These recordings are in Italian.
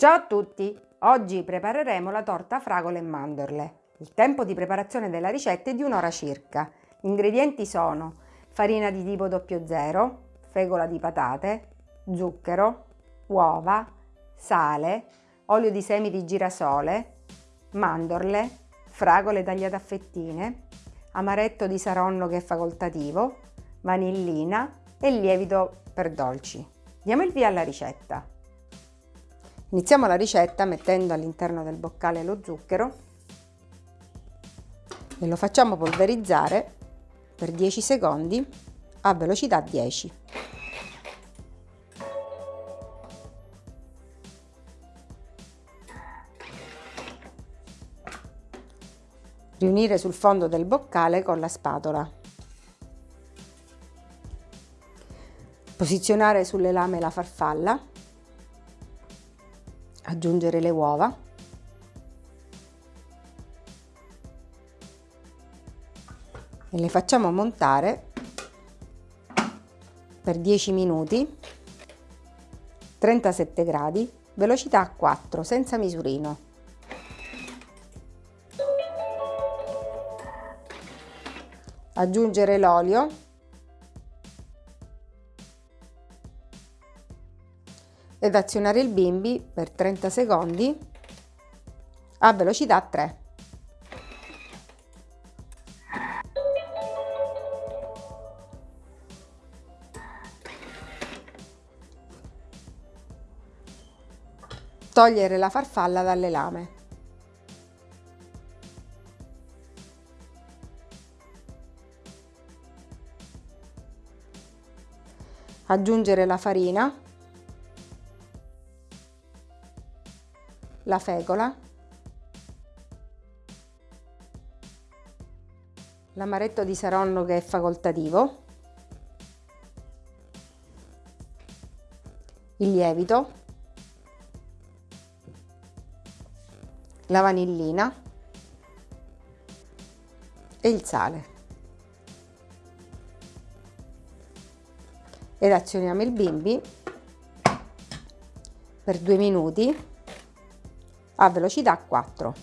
Ciao a tutti! Oggi prepareremo la torta fragole e mandorle. Il tempo di preparazione della ricetta è di un'ora circa. Gli ingredienti sono farina di tipo 00, fegola di patate, zucchero, uova, sale, olio di semi di girasole, mandorle, fragole tagliate a fettine, amaretto di saronno che è facoltativo, vanillina e lievito per dolci. Diamo il via alla ricetta. Iniziamo la ricetta mettendo all'interno del boccale lo zucchero e lo facciamo polverizzare per 10 secondi a velocità 10. Riunire sul fondo del boccale con la spatola. Posizionare sulle lame la farfalla. Aggiungere le uova. E le facciamo montare per 10 minuti 37 gradi velocità 4 senza misurino aggiungere l'olio ed azionare il bimbi per 30 secondi a velocità 3. Togliere la farfalla dalle lame. aggiungere la farina, la fecola, l'amaretto di saronno che è facoltativo, il lievito, la vanillina. E il sale. ed azioniamo il bimbi per due minuti a velocità 4.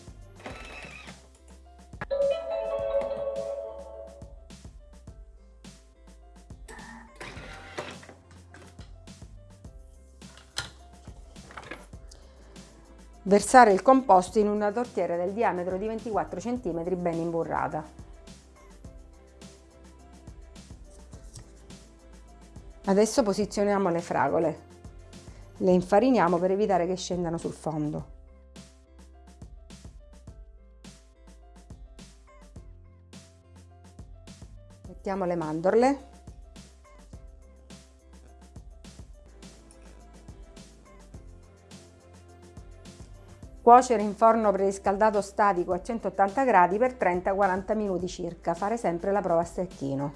Versare il composto in una tortiera del diametro di 24 cm ben imburrata. Adesso posizioniamo le fragole. Le infariniamo per evitare che scendano sul fondo. Mettiamo le mandorle. Cuocere in forno preriscaldato statico a 180 gradi per 30-40 minuti circa. Fare sempre la prova a stecchino.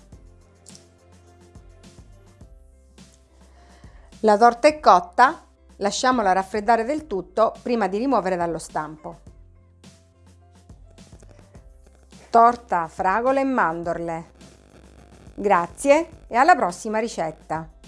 La torta è cotta, lasciamola raffreddare del tutto prima di rimuovere dallo stampo. Torta, fragole e mandorle. Grazie e alla prossima ricetta!